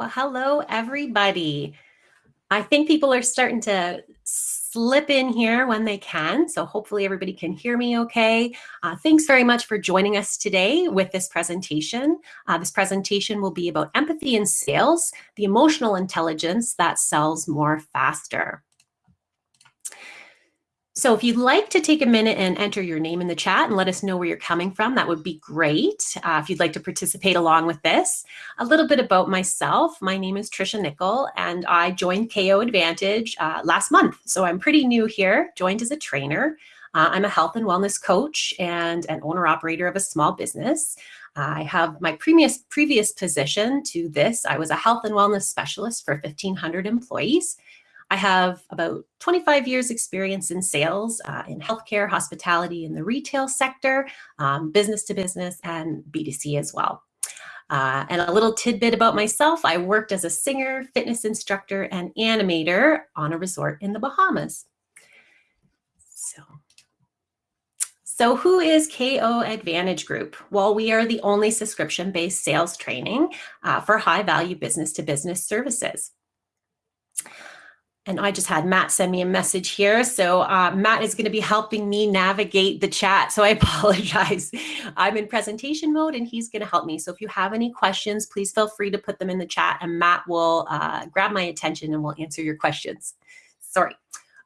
Well, hello, everybody. I think people are starting to slip in here when they can. So hopefully everybody can hear me okay. Uh, thanks very much for joining us today with this presentation. Uh, this presentation will be about empathy in sales, the emotional intelligence that sells more faster. So if you'd like to take a minute and enter your name in the chat and let us know where you're coming from, that would be great. Uh, if you'd like to participate along with this. A little bit about myself. My name is Trisha Nickel and I joined KO Advantage uh, last month. So I'm pretty new here, joined as a trainer. Uh, I'm a health and wellness coach and an owner operator of a small business. I have my previous previous position to this. I was a health and wellness specialist for 1,500 employees. I have about 25 years experience in sales uh, in healthcare, hospitality, in the retail sector, um, business to business, and B2C as well. Uh, and a little tidbit about myself, I worked as a singer, fitness instructor, and animator on a resort in the Bahamas. So, so who is KO Advantage Group? Well, we are the only subscription-based sales training uh, for high-value business-to-business services. And I just had Matt send me a message here. So uh, Matt is going to be helping me navigate the chat. So I apologize. I'm in presentation mode and he's going to help me. So if you have any questions, please feel free to put them in the chat and Matt will uh, grab my attention and will answer your questions. Sorry.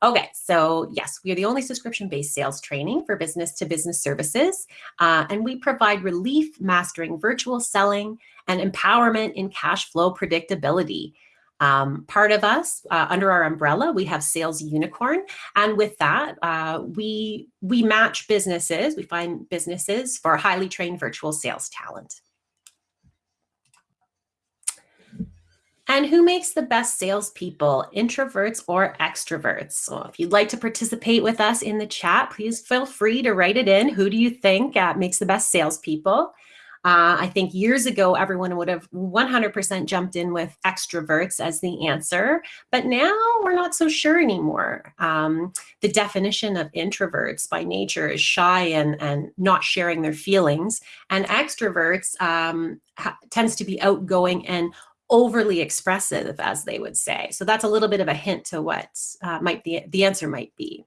Okay, so yes, we are the only subscription-based sales training for business-to-business -business services, uh, and we provide relief mastering virtual selling and empowerment in cash flow predictability. Um, part of us, uh, under our umbrella, we have Sales Unicorn. And with that, uh, we, we match businesses, we find businesses for highly trained virtual sales talent. And who makes the best salespeople, introverts or extroverts? So if you'd like to participate with us in the chat, please feel free to write it in. Who do you think uh, makes the best salespeople? Uh, I think years ago, everyone would have 100% jumped in with extroverts as the answer, but now we're not so sure anymore. Um, the definition of introverts by nature is shy and, and not sharing their feelings, and extroverts um, tends to be outgoing and overly expressive, as they would say. So that's a little bit of a hint to what uh, might the, the answer might be.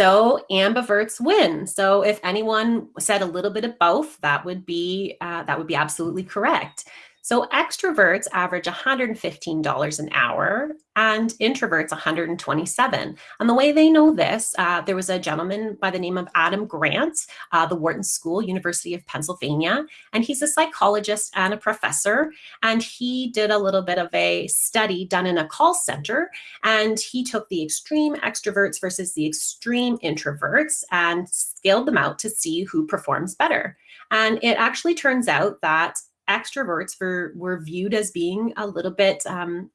So ambiverts win. So if anyone said a little bit of both, that would be uh, that would be absolutely correct. So extroverts average $115 an hour and introverts 127. And the way they know this, uh, there was a gentleman by the name of Adam Grant, uh, the Wharton School, University of Pennsylvania, and he's a psychologist and a professor. And he did a little bit of a study done in a call center, and he took the extreme extroverts versus the extreme introverts and scaled them out to see who performs better. And it actually turns out that extroverts were, were viewed as being a little bit um,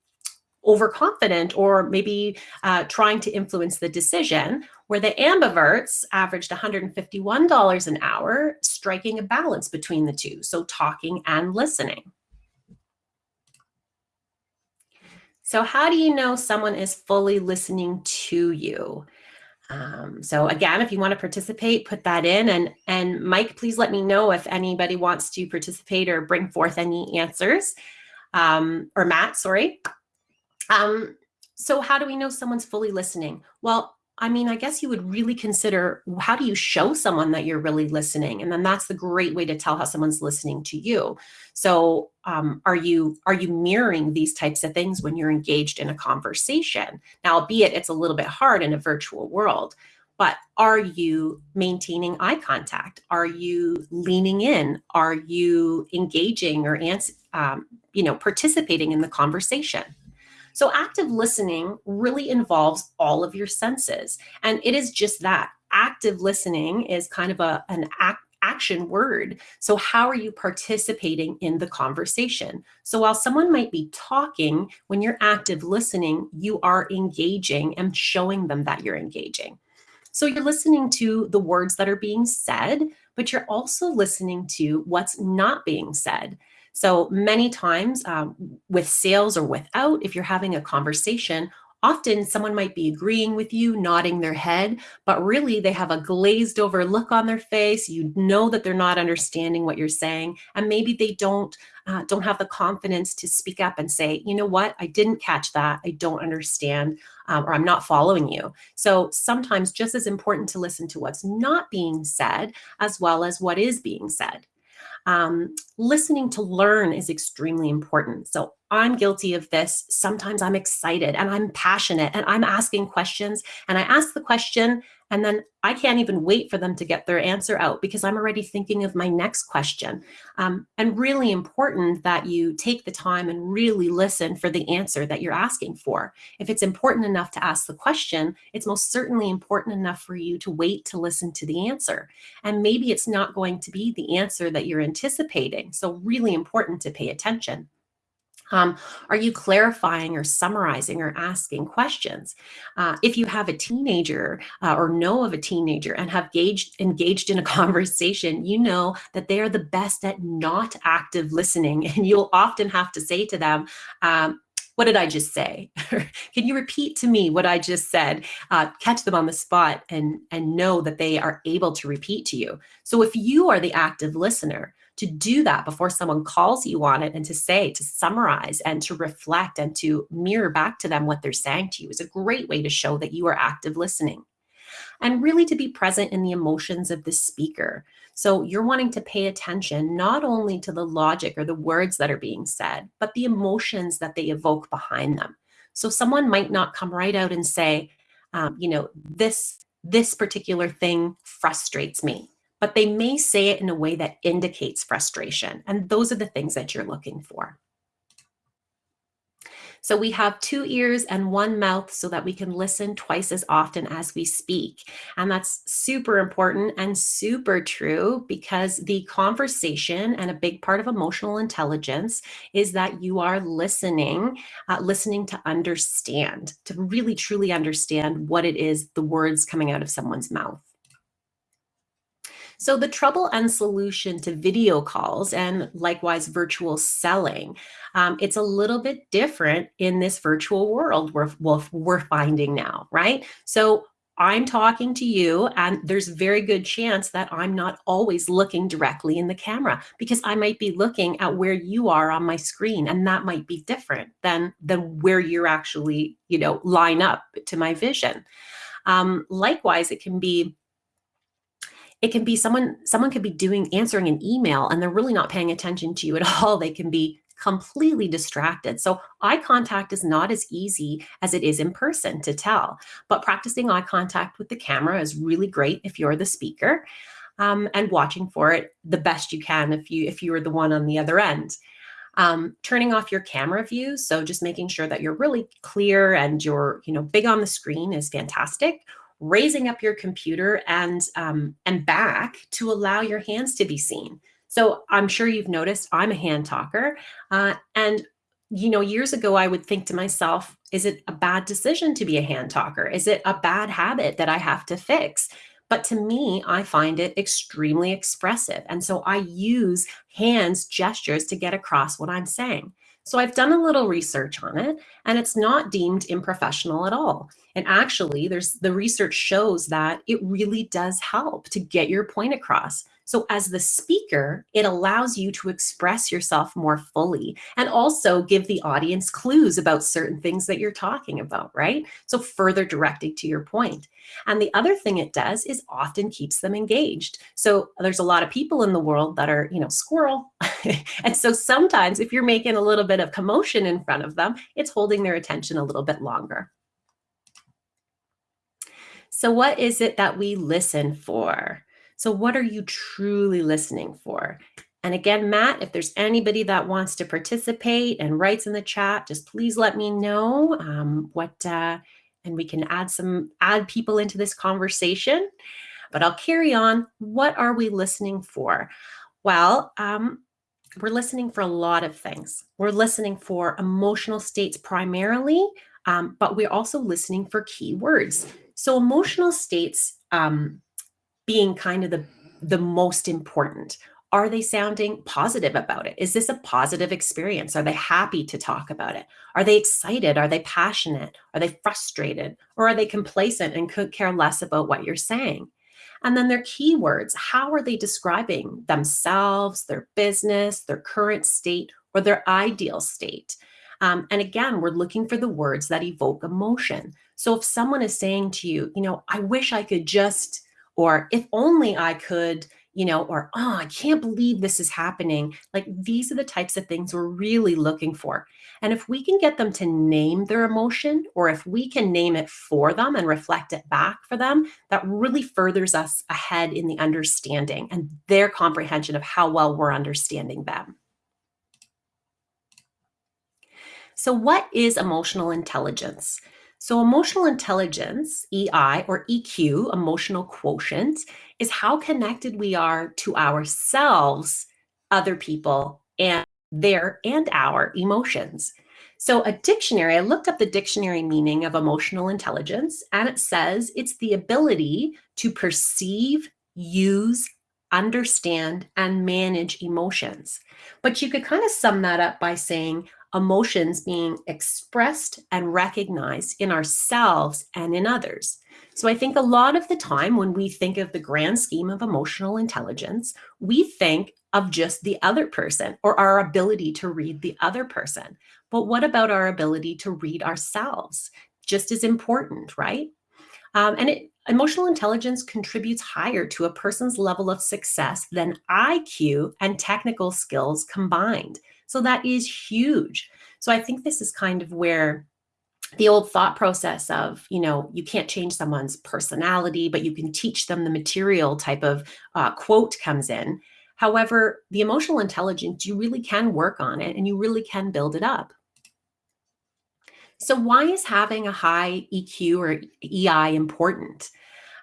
overconfident or maybe uh, trying to influence the decision, where the ambiverts averaged $151 an hour, striking a balance between the two, so talking and listening. So how do you know someone is fully listening to you? Um, so again, if you want to participate, put that in. And, and Mike, please let me know if anybody wants to participate or bring forth any answers. Um, or Matt, sorry. Um, so how do we know someone's fully listening? Well, I mean, I guess you would really consider how do you show someone that you're really listening? And then that's the great way to tell how someone's listening to you. So um, are you are you mirroring these types of things when you're engaged in a conversation? Now, albeit it's a little bit hard in a virtual world, but are you maintaining eye contact? Are you leaning in? Are you engaging or um, you know participating in the conversation? So active listening really involves all of your senses. And it is just that. Active listening is kind of a, an act action word. So how are you participating in the conversation? So while someone might be talking, when you're active listening, you are engaging and showing them that you're engaging. So you're listening to the words that are being said, but you're also listening to what's not being said. So many times um, with sales or without, if you're having a conversation, often someone might be agreeing with you, nodding their head, but really they have a glazed over look on their face. You know that they're not understanding what you're saying, and maybe they don't uh, don't have the confidence to speak up and say, you know what, I didn't catch that, I don't understand, um, or I'm not following you. So sometimes just as important to listen to what's not being said as well as what is being said. Um, listening to learn is extremely important. So I'm guilty of this. Sometimes I'm excited and I'm passionate and I'm asking questions and I ask the question and then I can't even wait for them to get their answer out because I'm already thinking of my next question. Um, and really important that you take the time and really listen for the answer that you're asking for. If it's important enough to ask the question, it's most certainly important enough for you to wait to listen to the answer. And maybe it's not going to be the answer that you're anticipating. So really important to pay attention. Um, are you clarifying or summarizing or asking questions? Uh, if you have a teenager uh, or know of a teenager and have engaged, engaged in a conversation, you know that they are the best at not active listening. And you'll often have to say to them, um, what did I just say? Can you repeat to me what I just said? Uh, catch them on the spot and, and know that they are able to repeat to you. So if you are the active listener, to do that before someone calls you on it and to say, to summarize and to reflect and to mirror back to them what they're saying to you is a great way to show that you are active listening. And really to be present in the emotions of the speaker. So you're wanting to pay attention not only to the logic or the words that are being said, but the emotions that they evoke behind them. So someone might not come right out and say, um, you know, this this particular thing frustrates me but they may say it in a way that indicates frustration. And those are the things that you're looking for. So we have two ears and one mouth so that we can listen twice as often as we speak. And that's super important and super true because the conversation and a big part of emotional intelligence is that you are listening, uh, listening to understand, to really truly understand what it is, the words coming out of someone's mouth. So the trouble and solution to video calls and likewise virtual selling, um, it's a little bit different in this virtual world we're, we're finding now, right? So I'm talking to you and there's very good chance that I'm not always looking directly in the camera because I might be looking at where you are on my screen and that might be different than, than where you're actually, you know, line up to my vision. Um, likewise, it can be it can be someone someone could be doing answering an email and they're really not paying attention to you at all. They can be completely distracted. So eye contact is not as easy as it is in person to tell but practicing eye contact with the camera is really great if you're the speaker um, and watching for it the best you can if you if you are the one on the other end. Um, turning off your camera view so just making sure that you're really clear and you're you know big on the screen is fantastic raising up your computer and, um, and back to allow your hands to be seen. So I'm sure you've noticed I'm a hand talker. Uh, and, you know, years ago, I would think to myself, is it a bad decision to be a hand talker? Is it a bad habit that I have to fix? But to me, I find it extremely expressive. And so I use hands gestures to get across what I'm saying. So I've done a little research on it and it's not deemed unprofessional at all. And actually there's the research shows that it really does help to get your point across. So as the speaker, it allows you to express yourself more fully and also give the audience clues about certain things that you're talking about, right? So further directing to your point. And the other thing it does is often keeps them engaged. So there's a lot of people in the world that are, you know, squirrel. and so sometimes if you're making a little bit of commotion in front of them, it's holding their attention a little bit longer. So what is it that we listen for? So what are you truly listening for? And again, Matt, if there's anybody that wants to participate and writes in the chat, just please let me know um, what, uh, and we can add some, add people into this conversation. But I'll carry on. What are we listening for? Well, um, we're listening for a lot of things. We're listening for emotional states primarily, um, but we're also listening for keywords. So emotional states um, being kind of the, the most important are they sounding positive about it? Is this a positive experience? Are they happy to talk about it? Are they excited? Are they passionate? Are they frustrated? Or are they complacent and could care less about what you're saying? And then their keywords, how are they describing themselves, their business, their current state, or their ideal state? Um, and again, we're looking for the words that evoke emotion. So if someone is saying to you, you know, I wish I could just, or if only I could, you know, or, oh, I can't believe this is happening. Like these are the types of things we're really looking for. And if we can get them to name their emotion, or if we can name it for them and reflect it back for them, that really furthers us ahead in the understanding and their comprehension of how well we're understanding them. So what is emotional intelligence? So emotional intelligence, EI or EQ, emotional quotient, is how connected we are to ourselves, other people, and their and our emotions. So a dictionary, I looked up the dictionary meaning of emotional intelligence, and it says it's the ability to perceive, use, understand, and manage emotions. But you could kind of sum that up by saying emotions being expressed and recognized in ourselves and in others. So I think a lot of the time when we think of the grand scheme of emotional intelligence, we think of just the other person or our ability to read the other person. But what about our ability to read ourselves? Just as important, right? Um, and it, emotional intelligence contributes higher to a person's level of success than IQ and technical skills combined. So that is huge. So I think this is kind of where the old thought process of, you know, you can't change someone's personality, but you can teach them the material type of uh, quote comes in. However, the emotional intelligence, you really can work on it and you really can build it up. So why is having a high EQ or EI important?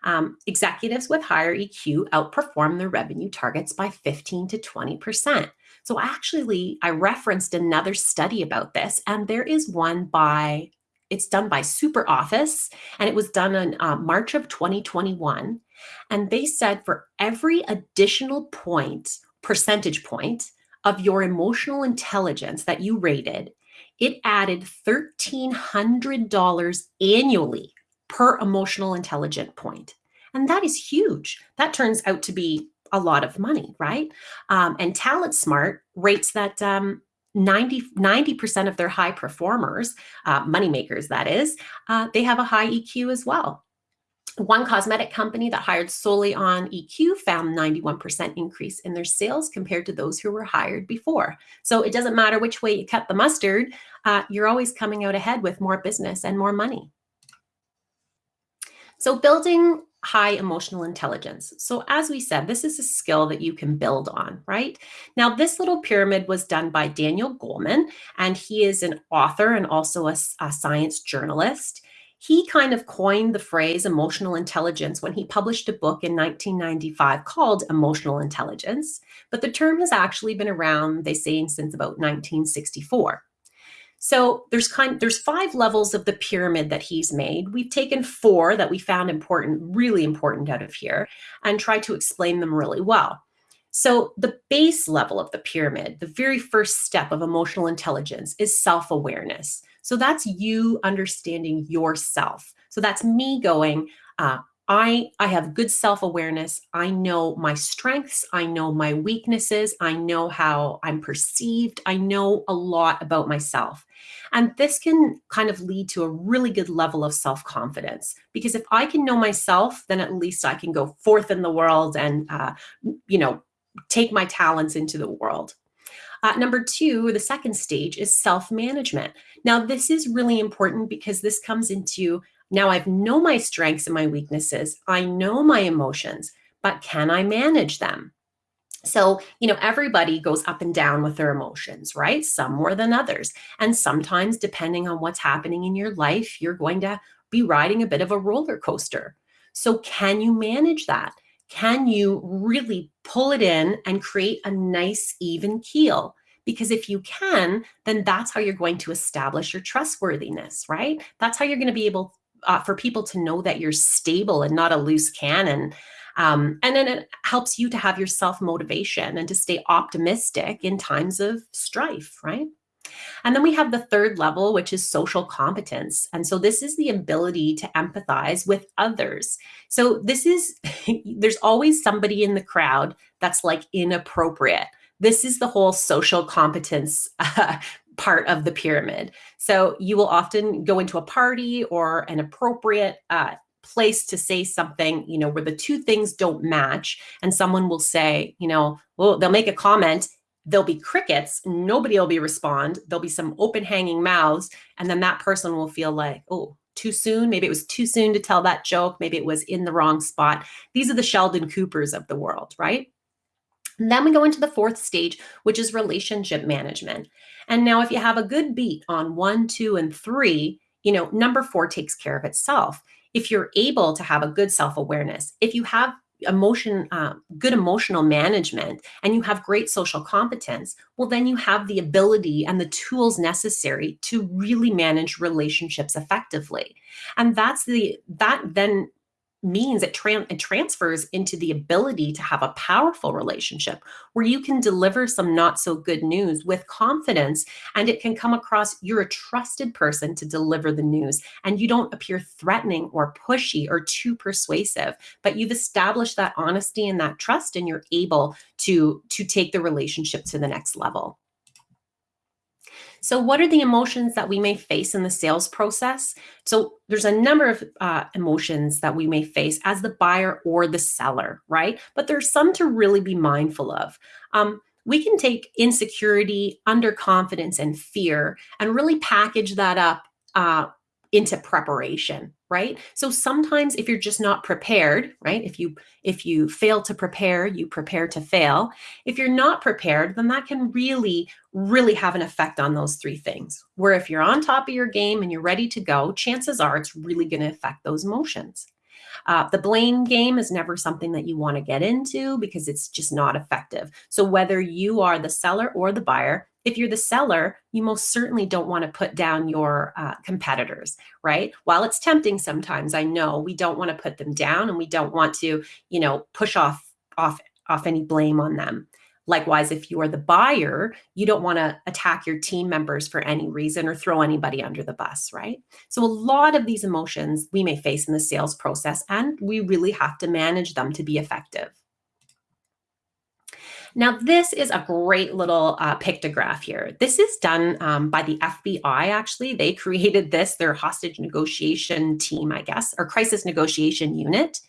Um, executives with higher EQ outperform their revenue targets by 15 to 20%. So actually, I referenced another study about this, and there is one by, it's done by SuperOffice, and it was done in uh, March of 2021. And they said for every additional point, percentage point of your emotional intelligence that you rated, it added $1,300 annually per emotional intelligent point. And that is huge. That turns out to be a lot of money, right? Um, and Talent Smart rates that um, 90, 90% of their high performers, uh, money makers that is, uh, they have a high EQ as well. One cosmetic company that hired solely on EQ found 91% increase in their sales compared to those who were hired before. So it doesn't matter which way you cut the mustard, uh, you're always coming out ahead with more business and more money. So building high emotional intelligence. So as we said, this is a skill that you can build on, right? Now, this little pyramid was done by Daniel Goleman, and he is an author and also a, a science journalist. He kind of coined the phrase emotional intelligence when he published a book in 1995 called Emotional Intelligence, but the term has actually been around, they say, since about 1964. So there's kind there's five levels of the pyramid that he's made. We've taken four that we found important, really important out of here and tried to explain them really well. So the base level of the pyramid, the very first step of emotional intelligence is self-awareness. So that's you understanding yourself. So that's me going, uh, I, I have good self-awareness. I know my strengths. I know my weaknesses. I know how I'm perceived. I know a lot about myself. And this can kind of lead to a really good level of self-confidence because if I can know myself, then at least I can go forth in the world and, uh, you know, take my talents into the world. Uh, number two, the second stage is self-management. Now, this is really important because this comes into now I know my strengths and my weaknesses. I know my emotions, but can I manage them? So, you know, everybody goes up and down with their emotions, right? Some more than others. And sometimes, depending on what's happening in your life, you're going to be riding a bit of a roller coaster. So, can you manage that? Can you really pull it in and create a nice, even keel? Because if you can, then that's how you're going to establish your trustworthiness, right? That's how you're going to be able uh, for people to know that you're stable and not a loose cannon. Um, and then it helps you to have your self motivation and to stay optimistic in times of strife, right? And then we have the third level, which is social competence. And so this is the ability to empathize with others. So this is, there's always somebody in the crowd that's like inappropriate. This is the whole social competence uh, part of the pyramid. So you will often go into a party or an appropriate uh, place to say something, you know, where the two things don't match. And someone will say, you know, well, they'll make a comment there'll be crickets nobody will be respond there'll be some open hanging mouths and then that person will feel like oh too soon maybe it was too soon to tell that joke maybe it was in the wrong spot these are the sheldon coopers of the world right and then we go into the fourth stage which is relationship management and now if you have a good beat on one two and three you know number four takes care of itself if you're able to have a good self-awareness if you have emotion, uh, good emotional management, and you have great social competence, well, then you have the ability and the tools necessary to really manage relationships effectively. And that's the, that then means it, tran- it transfers into the ability to have a powerful relationship where you can deliver some not so good news with confidence and it can come across you're a trusted person to deliver the news and you don't appear threatening or pushy or too persuasive but you've established that honesty and that trust and you're able to to take the relationship to the next level so what are the emotions that we may face in the sales process? So there's a number of uh, emotions that we may face as the buyer or the seller, right? But there's some to really be mindful of. Um, we can take insecurity, underconfidence, and fear and really package that up uh, into preparation right? So sometimes if you're just not prepared right if you if you fail to prepare you prepare to fail. If you're not prepared then that can really really have an effect on those three things where if you're on top of your game and you're ready to go chances are it's really going to affect those emotions. Uh, the blame game is never something that you want to get into because it's just not effective. So whether you are the seller or the buyer, if you're the seller, you most certainly don't want to put down your uh, competitors, right? While it's tempting sometimes, I know we don't want to put them down and we don't want to, you know, push off off off any blame on them. Likewise, if you are the buyer, you don't want to attack your team members for any reason or throw anybody under the bus, right? So, a lot of these emotions we may face in the sales process, and we really have to manage them to be effective. Now, this is a great little uh, pictograph here. This is done um, by the FBI, actually. They created this, their hostage negotiation team, I guess, or crisis negotiation unit.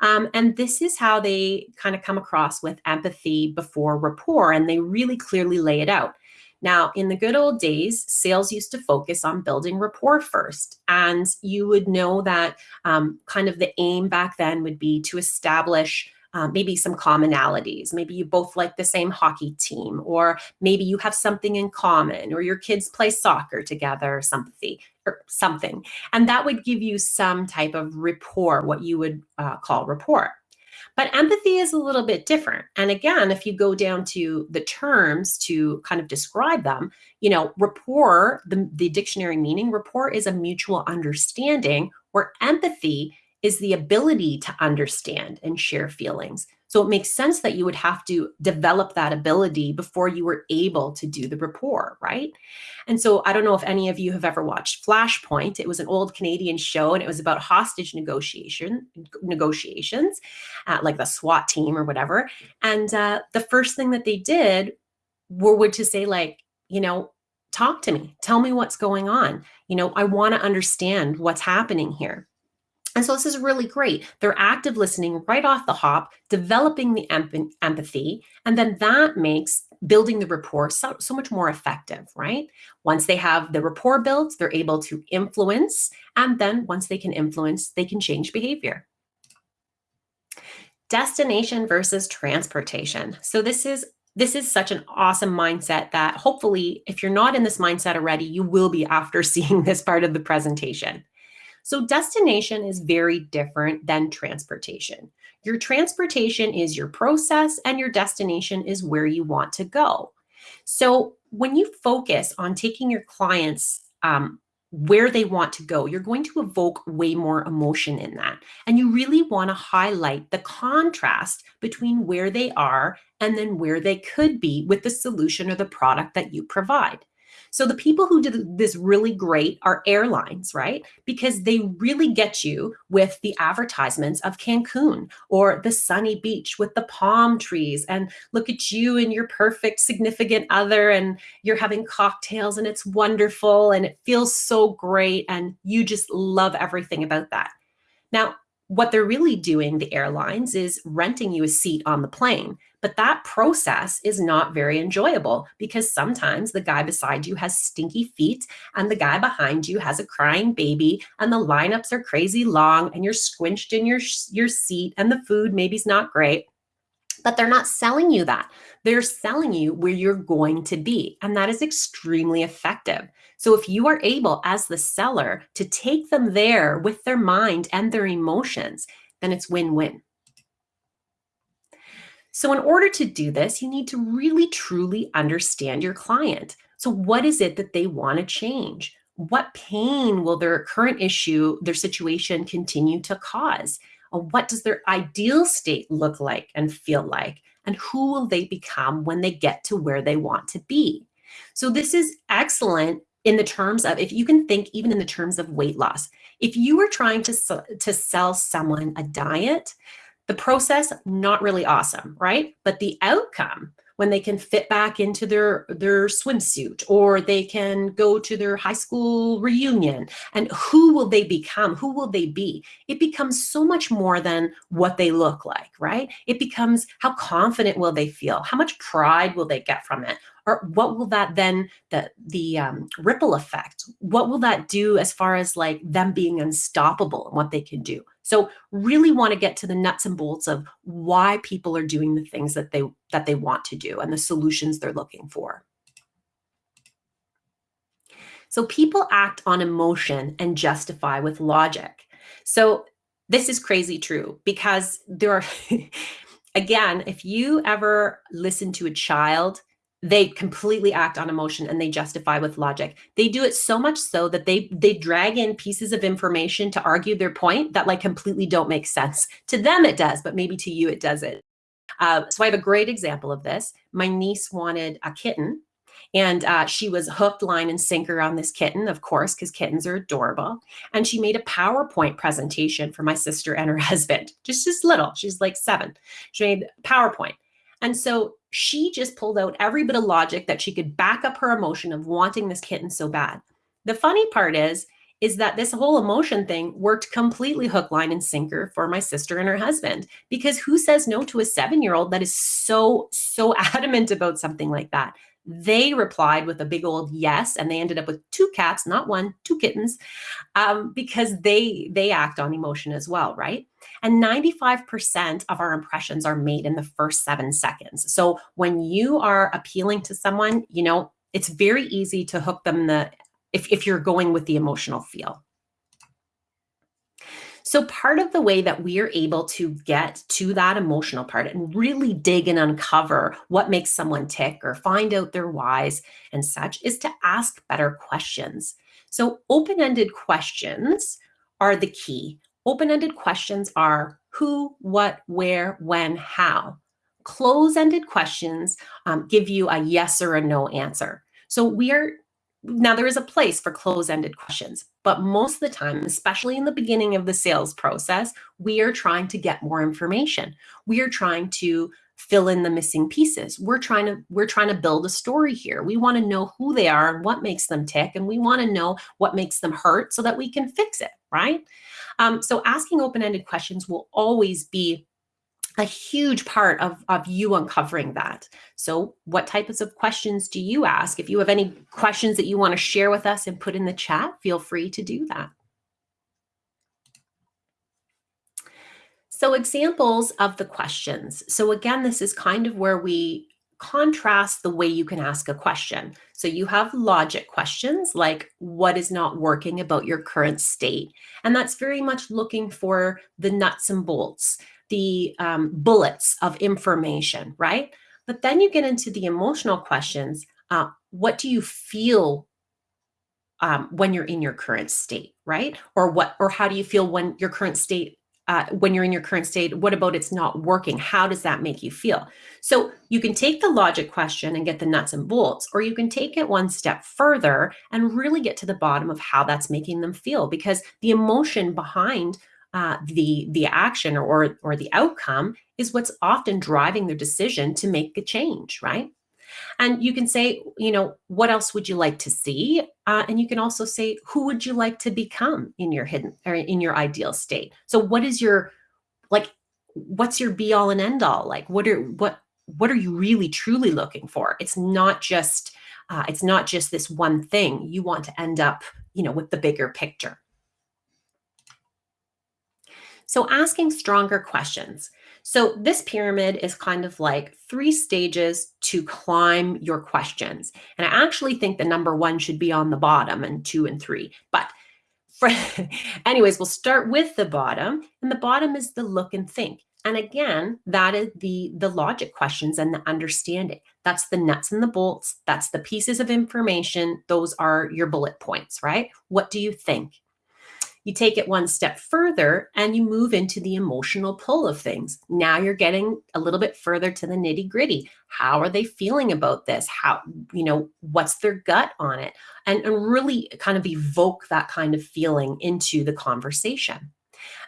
Um, and this is how they kind of come across with empathy before rapport, and they really clearly lay it out. Now, in the good old days, sales used to focus on building rapport first. And you would know that um, kind of the aim back then would be to establish uh, maybe some commonalities. Maybe you both like the same hockey team, or maybe you have something in common, or your kids play soccer together, or something, or something. And that would give you some type of rapport, what you would uh, call rapport. But empathy is a little bit different. And again, if you go down to the terms to kind of describe them, you know, rapport, the, the dictionary meaning, rapport is a mutual understanding, where empathy is the ability to understand and share feelings. So it makes sense that you would have to develop that ability before you were able to do the rapport, right? And so I don't know if any of you have ever watched Flashpoint. It was an old Canadian show and it was about hostage negotiation negotiations, uh, like the SWAT team or whatever. And uh, the first thing that they did were would to say like, you know, talk to me, tell me what's going on. You know, I want to understand what's happening here. And so this is really great. They're active listening right off the hop, developing the empathy, and then that makes building the rapport so, so much more effective, right? Once they have the rapport built, they're able to influence, and then once they can influence, they can change behavior. Destination versus transportation. So this is this is such an awesome mindset that hopefully if you're not in this mindset already, you will be after seeing this part of the presentation. So destination is very different than transportation. Your transportation is your process and your destination is where you want to go. So when you focus on taking your clients um, where they want to go, you're going to evoke way more emotion in that. And you really want to highlight the contrast between where they are and then where they could be with the solution or the product that you provide. So the people who did this really great are airlines, right? Because they really get you with the advertisements of Cancun or the sunny beach with the palm trees and look at you and your perfect significant other and you're having cocktails and it's wonderful and it feels so great and you just love everything about that. Now, what they're really doing, the airlines, is renting you a seat on the plane. But that process is not very enjoyable because sometimes the guy beside you has stinky feet and the guy behind you has a crying baby and the lineups are crazy long and you're squinched in your, your seat and the food maybe is not great. But they're not selling you that. They're selling you where you're going to be. And that is extremely effective. So if you are able as the seller to take them there with their mind and their emotions, then it's win-win. So in order to do this, you need to really truly understand your client. So what is it that they want to change? What pain will their current issue, their situation continue to cause? What does their ideal state look like and feel like? And who will they become when they get to where they want to be? So this is excellent in the terms of, if you can think even in the terms of weight loss, if you were trying to, to sell someone a diet, the process, not really awesome, right? But the outcome, when they can fit back into their their swimsuit or they can go to their high school reunion. And who will they become? Who will they be? It becomes so much more than what they look like right? It becomes how confident will they feel? How much pride will they get from it or what will that then the the um, ripple effect what will that do as far as like them being unstoppable and what they can do so really want to get to the nuts and bolts of why people are doing the things that they that they want to do and the solutions they're looking for. So people act on emotion and justify with logic. So this is crazy true because there are, again, if you ever listen to a child they completely act on emotion and they justify with logic. They do it so much so that they they drag in pieces of information to argue their point that like completely don't make sense. To them it does, but maybe to you it doesn't. Uh, so I have a great example of this. My niece wanted a kitten and uh, she was hooked, line, and sinker on this kitten, of course, because kittens are adorable. And she made a PowerPoint presentation for my sister and her husband, just just little. She's like seven. She made PowerPoint. And so she just pulled out every bit of logic that she could back up her emotion of wanting this kitten so bad. The funny part is, is that this whole emotion thing worked completely hook, line, and sinker for my sister and her husband. Because who says no to a seven-year-old that is so, so adamant about something like that? They replied with a big old yes, and they ended up with two cats, not one, two kittens, um, because they they act on emotion as well, right? And 95% of our impressions are made in the first seven seconds. So when you are appealing to someone, you know, it's very easy to hook them the if, if you're going with the emotional feel. So part of the way that we are able to get to that emotional part and really dig and uncover what makes someone tick or find out their whys and such is to ask better questions. So open-ended questions are the key. Open-ended questions are who, what, where, when, how. Close-ended questions um, give you a yes or a no answer. So we are now there is a place for close-ended questions, but most of the time, especially in the beginning of the sales process, we are trying to get more information. We are trying to fill in the missing pieces. We're trying to we're trying to build a story here. We want to know who they are and what makes them tick, and we want to know what makes them hurt so that we can fix it, right? Um, so asking open-ended questions will always be a huge part of, of you uncovering that. So what types of questions do you ask? If you have any questions that you want to share with us and put in the chat, feel free to do that. So examples of the questions. So again, this is kind of where we contrast the way you can ask a question. So you have logic questions like what is not working about your current state? And that's very much looking for the nuts and bolts the um, bullets of information, right? But then you get into the emotional questions. Uh, what do you feel um, when you're in your current state, right? Or what, or how do you feel when your current state uh, when you're in your current state, what about it's not working? How does that make you feel? So you can take the logic question and get the nuts and bolts, or you can take it one step further and really get to the bottom of how that's making them feel because the emotion behind uh, the the action or or the outcome is what's often driving their decision to make a change, right? And you can say, you know, what else would you like to see? Uh, and you can also say, who would you like to become in your hidden or in your ideal state? So what is your, like, what's your be all and end all? Like, what are, what, what are you really truly looking for? It's not just, uh, it's not just this one thing. You want to end up, you know, with the bigger picture. So asking stronger questions. So this pyramid is kind of like three stages to climb your questions. And I actually think the number one should be on the bottom and two and three. But for, anyways, we'll start with the bottom. And the bottom is the look and think. And again, that is the, the logic questions and the understanding. That's the nuts and the bolts. That's the pieces of information. Those are your bullet points, right? What do you think? You take it one step further and you move into the emotional pull of things. Now you're getting a little bit further to the nitty gritty. How are they feeling about this? How, you know, what's their gut on it? And, and really kind of evoke that kind of feeling into the conversation.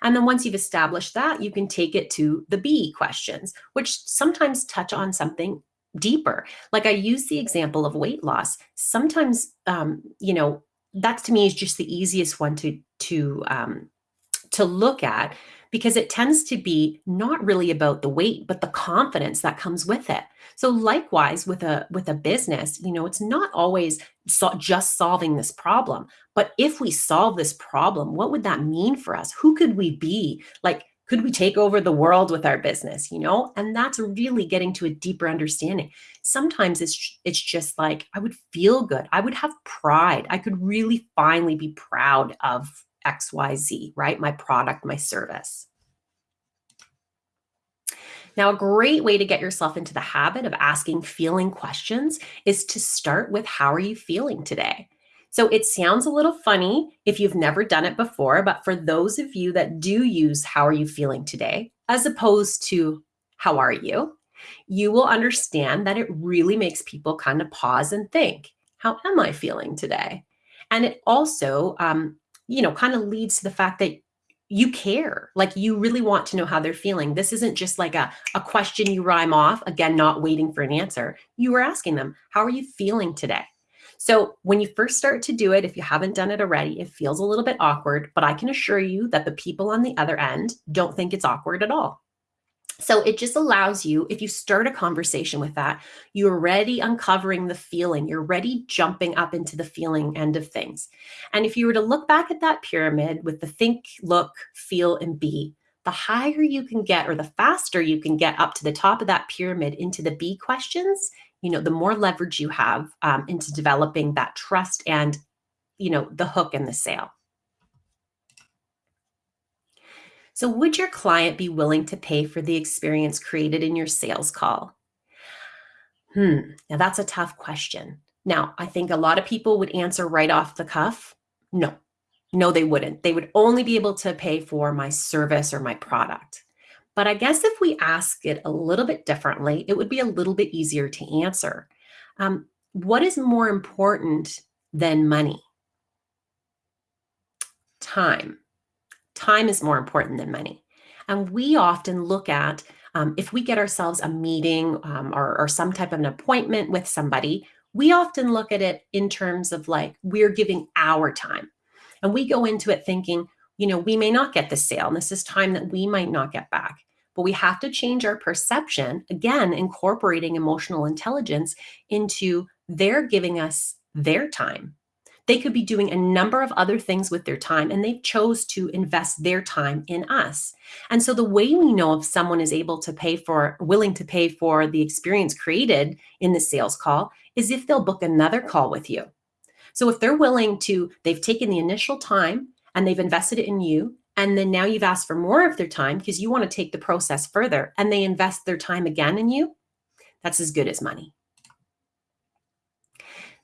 And then once you've established that, you can take it to the B questions, which sometimes touch on something deeper. Like I use the example of weight loss. Sometimes, um, you know, that to me is just the easiest one to to um, to look at because it tends to be not really about the weight but the confidence that comes with it. So likewise with a with a business you know it's not always so just solving this problem but if we solve this problem what would that mean for us? Who could we be? Like could we take over the world with our business you know? And that's really getting to a deeper understanding. Sometimes it's it's just like i would feel good. I would have pride. I could really finally be proud of xyz right my product my service now, a great way to get yourself into the habit of asking feeling questions is to start with how are you feeling today? So it sounds a little funny if you've never done it before, but for those of you that do use how are you feeling today, as opposed to how are you, you will understand that it really makes people kind of pause and think, how am I feeling today? And it also, um, you know, kind of leads to the fact that you care like you really want to know how they're feeling. This isn't just like a, a question you rhyme off again not waiting for an answer. You were asking them how are you feeling today? So when you first start to do it, if you haven't done it already, it feels a little bit awkward, but I can assure you that the people on the other end don't think it's awkward at all. So it just allows you, if you start a conversation with that, you're already uncovering the feeling, you're already jumping up into the feeling end of things. And if you were to look back at that pyramid with the think, look, feel, and be, the higher you can get or the faster you can get up to the top of that pyramid into the B questions you know, the more leverage you have um, into developing that trust and, you know, the hook and the sale. So would your client be willing to pay for the experience created in your sales call? Hmm, now that's a tough question. Now, I think a lot of people would answer right off the cuff, no, no, they wouldn't. They would only be able to pay for my service or my product. But I guess if we ask it a little bit differently, it would be a little bit easier to answer. Um, what is more important than money? Time. Time is more important than money. And we often look at um, if we get ourselves a meeting um, or, or some type of an appointment with somebody, we often look at it in terms of like we're giving our time. And we go into it thinking, you know, we may not get the sale. And this is time that we might not get back but we have to change our perception, again, incorporating emotional intelligence into they're giving us their time. They could be doing a number of other things with their time and they chose to invest their time in us. And so the way we know if someone is able to pay for, willing to pay for the experience created in the sales call is if they'll book another call with you. So if they're willing to, they've taken the initial time and they've invested it in you and then now you've asked for more of their time because you want to take the process further and they invest their time again in you, that's as good as money.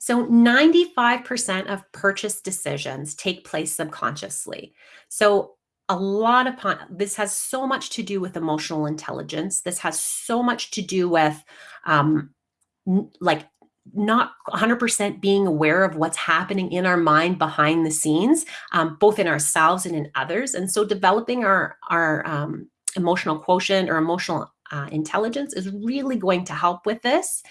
So 95% of purchase decisions take place subconsciously. So a lot of this has so much to do with emotional intelligence. This has so much to do with um, like not 100% being aware of what's happening in our mind behind the scenes, um, both in ourselves and in others. And so developing our, our um, emotional quotient or emotional uh, intelligence is really going to help with this.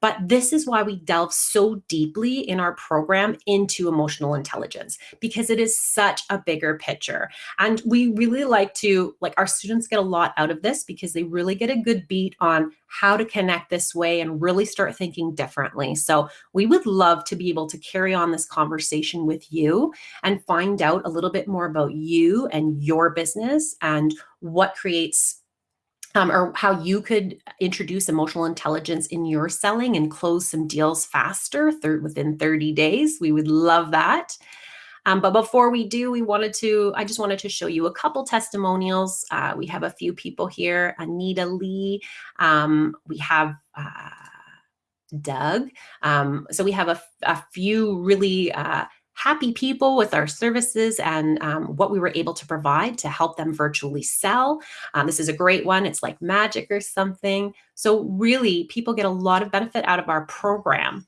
But this is why we delve so deeply in our program into emotional intelligence because it is such a bigger picture. And we really like to, like our students get a lot out of this because they really get a good beat on how to connect this way and really start thinking differently. So we would love to be able to carry on this conversation with you and find out a little bit more about you and your business and what creates um, or how you could introduce emotional intelligence in your selling and close some deals faster within 30 days. We would love that. Um, but before we do, we wanted to, I just wanted to show you a couple testimonials. Uh, we have a few people here, Anita Lee. Um, we have uh, Doug. Um, so we have a, a few really uh, happy people with our services and um, what we were able to provide to help them virtually sell. Um, this is a great one. It's like magic or something. So really people get a lot of benefit out of our program.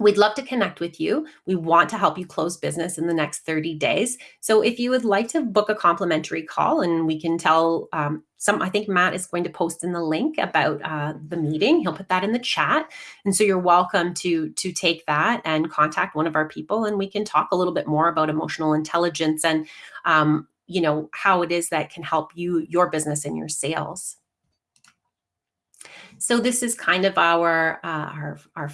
We'd love to connect with you. We want to help you close business in the next 30 days. So if you would like to book a complimentary call and we can tell um, some, I think Matt is going to post in the link about uh, the meeting. He'll put that in the chat. And so you're welcome to, to take that and contact one of our people and we can talk a little bit more about emotional intelligence and, um, you know, how it is that can help you, your business and your sales. So this is kind of our, uh, our, our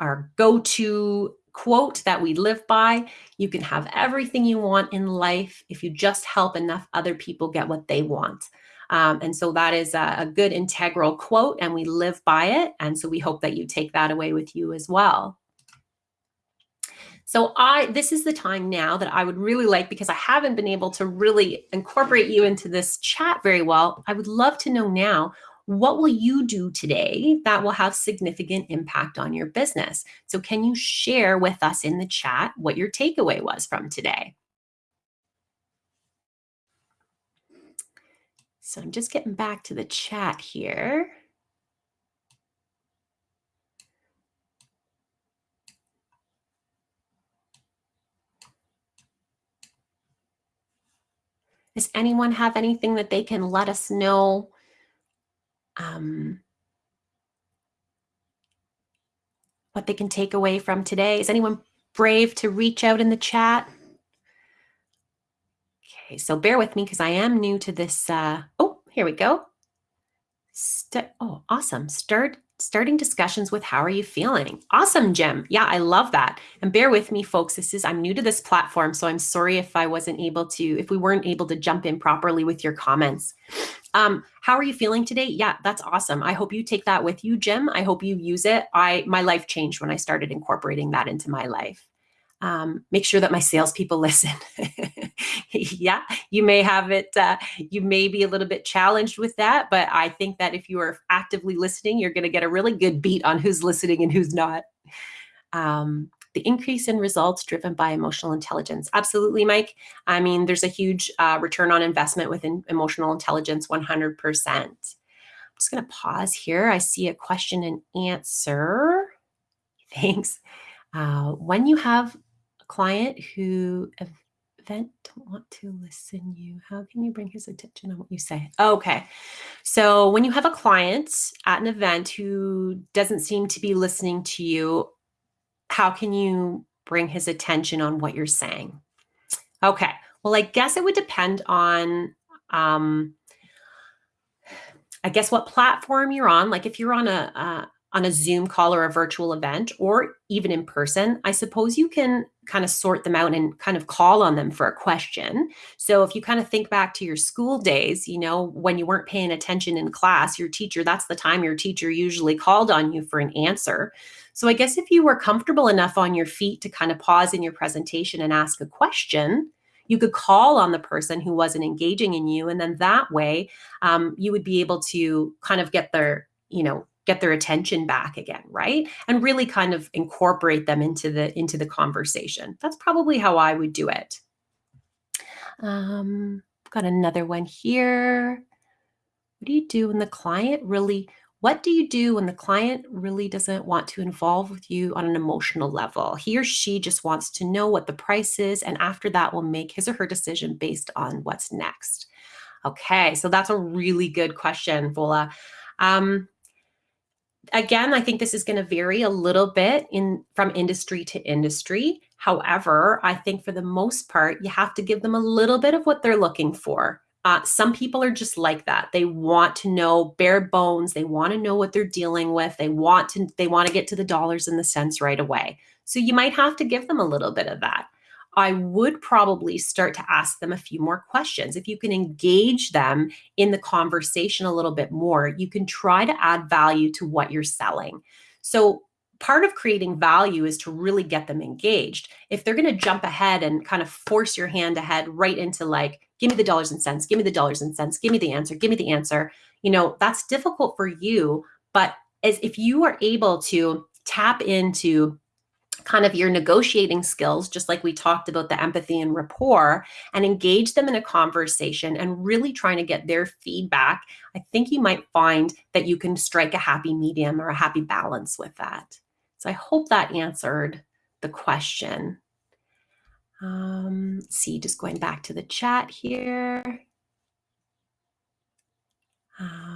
our go-to quote that we live by. You can have everything you want in life if you just help enough other people get what they want. Um, and so that is a, a, good integral quote and we live by it. And so we hope that you take that away with you as well. So I, this is the time now that I would really like, because I haven't been able to really incorporate you into this chat very well, I would love to know now, what will you do today that will have significant impact on your business? So can you share with us in the chat what your takeaway was from today? So I'm just getting back to the chat here. Does anyone have anything that they can let us know um, what they can take away from today. Is anyone brave to reach out in the chat? Okay, so bear with me because I am new to this. Uh, oh, here we go. St oh, awesome. Start starting discussions with how are you feeling? Awesome, Jim. Yeah, I love that. And bear with me, folks. This is I'm new to this platform, so I'm sorry if I wasn't able to, if we weren't able to jump in properly with your comments. Um, how are you feeling today? Yeah, that's awesome. I hope you take that with you, Jim. I hope you use it. I my life changed when I started incorporating that into my life. Um, make sure that my salespeople listen. yeah, you may have it, uh, you may be a little bit challenged with that, but I think that if you are actively listening, you're going to get a really good beat on who's listening and who's not. Um, the increase in results driven by emotional intelligence. Absolutely, Mike. I mean, there's a huge uh, return on investment within emotional intelligence, 100%. I'm just going to pause here. I see a question and answer. Thanks. Uh, when you have client who event don't want to listen you, how can you bring his attention on what you say? Okay. So when you have a client at an event who doesn't seem to be listening to you, how can you bring his attention on what you're saying? Okay, well, I guess it would depend on, um, I guess what platform you're on. Like if you're on a, uh, on a Zoom call or a virtual event or even in person, I suppose you can kind of sort them out and kind of call on them for a question. So if you kind of think back to your school days, you know, when you weren't paying attention in class, your teacher, that's the time your teacher usually called on you for an answer. So I guess if you were comfortable enough on your feet to kind of pause in your presentation and ask a question, you could call on the person who wasn't engaging in you. And then that way um, you would be able to kind of get their, you know, get their attention back again right and really kind of incorporate them into the into the conversation that's probably how i would do it um got another one here what do you do when the client really what do you do when the client really doesn't want to involve with you on an emotional level? He or she just wants to know what the price is, and after that, will make his or her decision based on what's next. Okay, so that's a really good question, Vola. Um, again, I think this is going to vary a little bit in from industry to industry. However, I think for the most part, you have to give them a little bit of what they're looking for. Uh, some people are just like that. They want to know bare bones. They want to know what they're dealing with. They want to they want to get to the dollars and the cents right away. So you might have to give them a little bit of that. I would probably start to ask them a few more questions. If you can engage them in the conversation a little bit more, you can try to add value to what you're selling. So part of creating value is to really get them engaged. If they're going to jump ahead and kind of force your hand ahead right into like, give me the dollars and cents, give me the dollars and cents, give me the answer, give me the answer, you know, that's difficult for you. But as if you are able to tap into kind of your negotiating skills, just like we talked about the empathy and rapport, and engage them in a conversation and really trying to get their feedback, I think you might find that you can strike a happy medium or a happy balance with that. So I hope that answered the question. Um, see, just going back to the chat here. Um,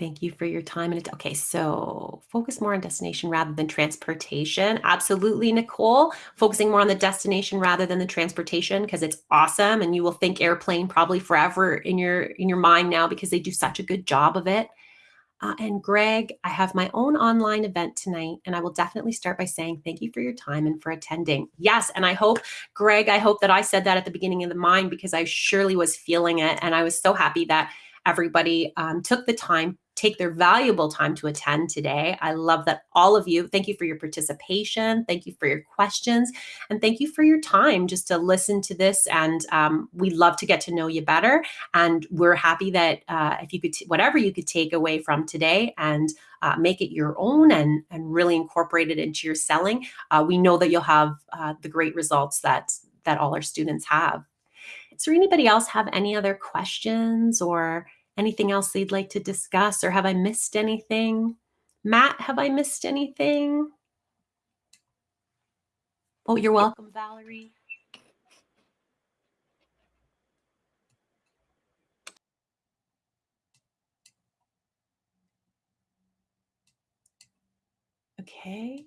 Thank you for your time. And it's okay, so focus more on destination rather than transportation. Absolutely, Nicole. Focusing more on the destination rather than the transportation because it's awesome, and you will think airplane probably forever in your in your mind now because they do such a good job of it. Uh, and Greg, I have my own online event tonight, and I will definitely start by saying thank you for your time and for attending. Yes, and I hope, Greg, I hope that I said that at the beginning of the mind because I surely was feeling it, and I was so happy that everybody um, took the time take their valuable time to attend today. I love that all of you, thank you for your participation. Thank you for your questions. And thank you for your time just to listen to this. And um, we love to get to know you better. And we're happy that uh, if you could, whatever you could take away from today and uh, make it your own and, and really incorporate it into your selling, uh, we know that you'll have uh, the great results that, that all our students have. There anybody else have any other questions or anything else they'd like to discuss or have I missed anything? Matt, have I missed anything? Oh, you're welcome, Valerie. Okay.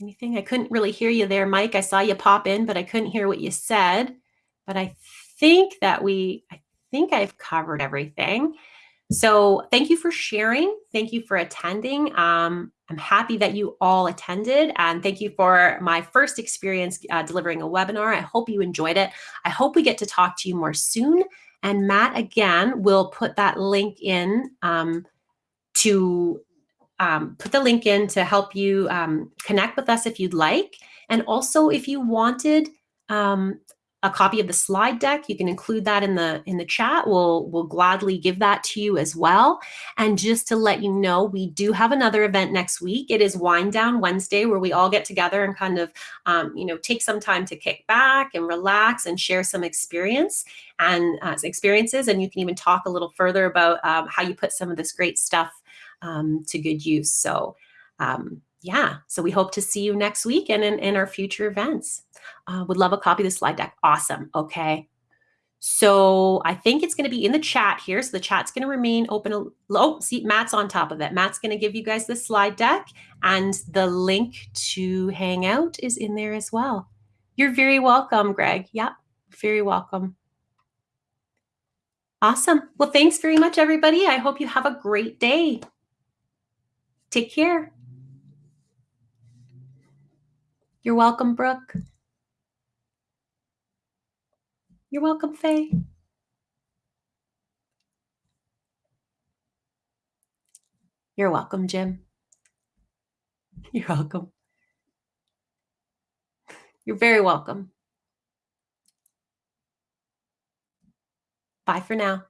Anything? I couldn't really hear you there, Mike. I saw you pop in, but I couldn't hear what you said. But I think that we, I think I've covered everything. So thank you for sharing. Thank you for attending. Um, I'm happy that you all attended and thank you for my first experience uh, delivering a webinar. I hope you enjoyed it. I hope we get to talk to you more soon. And Matt, again, will put that link in um, to um, put the link in to help you um, connect with us if you'd like. And also if you wanted um, a copy of the slide deck. You can include that in the in the chat. We'll we'll gladly give that to you as well. And just to let you know, we do have another event next week. It is Wind Down Wednesday, where we all get together and kind of um, you know take some time to kick back and relax and share some experience and uh, experiences. And you can even talk a little further about um, how you put some of this great stuff um, to good use. So um, yeah, so we hope to see you next week and in, in our future events. Uh, would love a copy of the slide deck. Awesome. Okay. So I think it's going to be in the chat here. So the chat's going to remain open. Oh, see, Matt's on top of it. Matt's going to give you guys the slide deck and the link to Hangout is in there as well. You're very welcome, Greg. Yep, very welcome. Awesome. Well, thanks very much, everybody. I hope you have a great day. Take care. You're welcome, Brooke. You're welcome, Faye. You're welcome, Jim. You're welcome. You're very welcome. Bye for now.